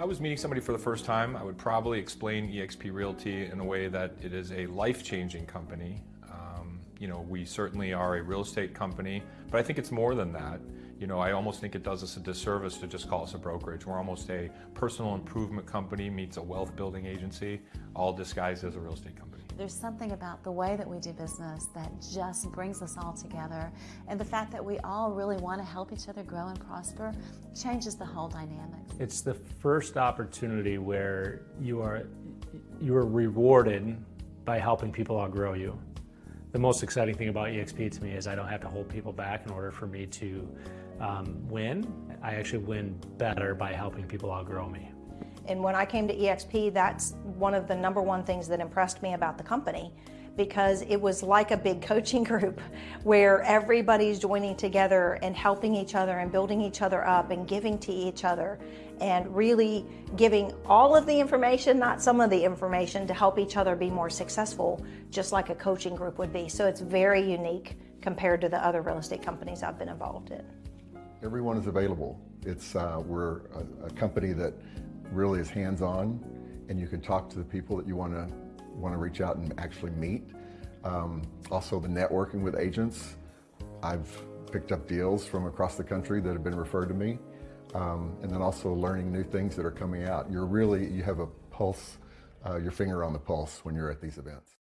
I was meeting somebody for the first time, I would probably explain eXp Realty in a way that it is a life-changing company. Um, you know, we certainly are a real estate company, but I think it's more than that. You know, I almost think it does us a disservice to just call us a brokerage. We're almost a personal improvement company meets a wealth building agency, all disguised as a real estate company. There's something about the way that we do business that just brings us all together. And the fact that we all really want to help each other grow and prosper changes the whole dynamics. It's the first opportunity where you are, you are rewarded by helping people outgrow you. The most exciting thing about EXP to me is I don't have to hold people back in order for me to um, win. I actually win better by helping people outgrow me. And when I came to EXP, that's one of the number one things that impressed me about the company because it was like a big coaching group where everybody's joining together and helping each other and building each other up and giving to each other and really giving all of the information, not some of the information, to help each other be more successful, just like a coaching group would be. So it's very unique compared to the other real estate companies I've been involved in. Everyone is available. It's uh, We're a, a company that really is hands-on and you can talk to the people that you want to want to reach out and actually meet. Um, also the networking with agents. I've picked up deals from across the country that have been referred to me. Um, and then also learning new things that are coming out. You're really, you have a pulse, uh, your finger on the pulse when you're at these events.